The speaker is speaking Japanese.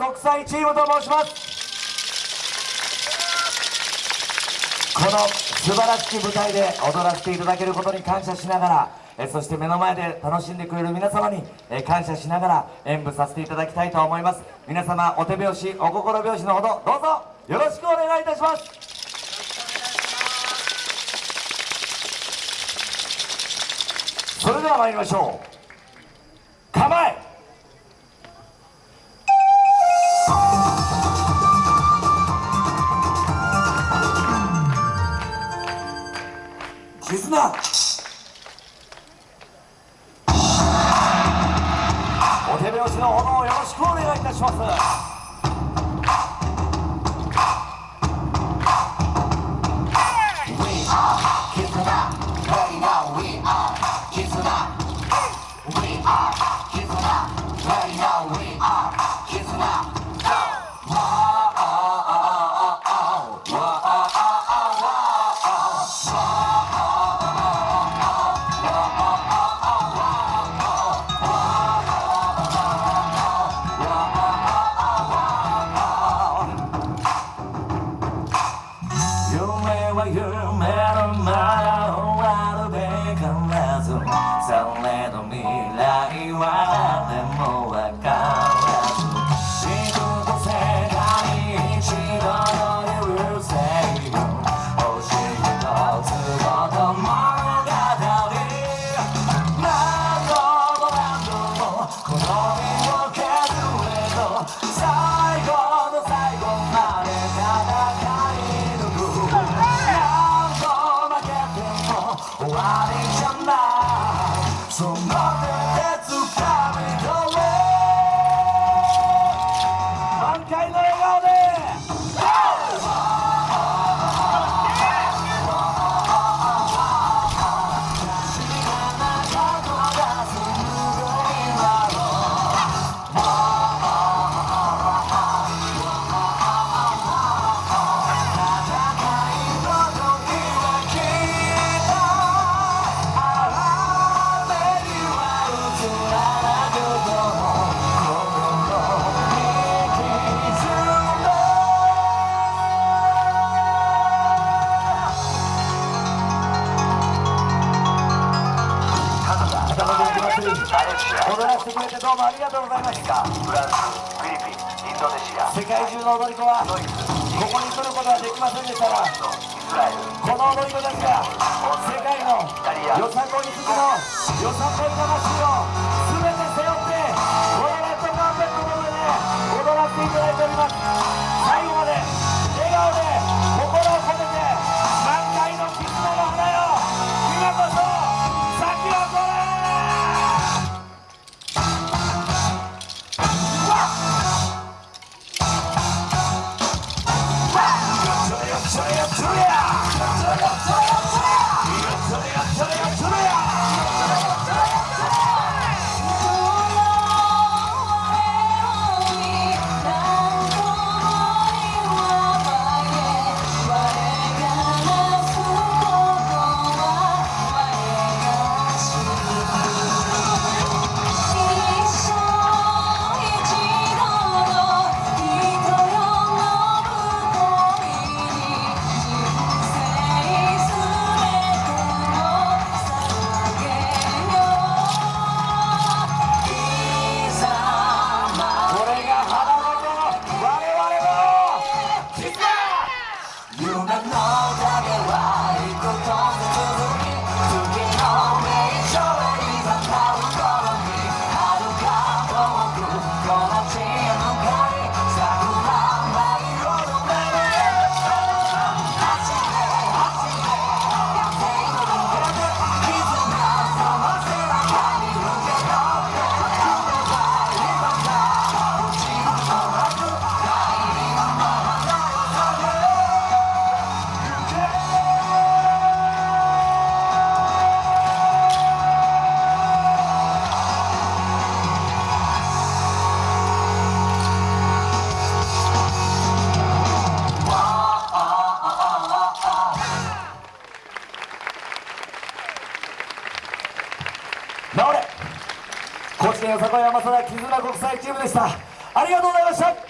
国際チームと申します。この素晴らしき舞台で踊らせていただけることに感謝しながらえそして目の前で楽しんでくれる皆様にえ感謝しながら演舞させていただきたいと思います。皆様お手拍子お心拍子のほどどうぞよろしくお願いいたします。それでは参りましょう。構え。のほどをよろしくお願いいたしますは夢のまま終わるべからずされど未来はでも踊らせてくれてどうもありがとうございました。フランスフィリピンインドネシア。世界中の踊り子はここに来ることはできませんでしたがこの踊り子たちが世界のよさこい好きのよさこい魂を全て背負ってこのレッドカーペットの上で踊らせていただいております治れ高知県よさこい山貞絆国際チームでした。ありがとうございました。